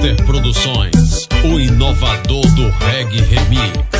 Master Produções, o inovador do reggae remix.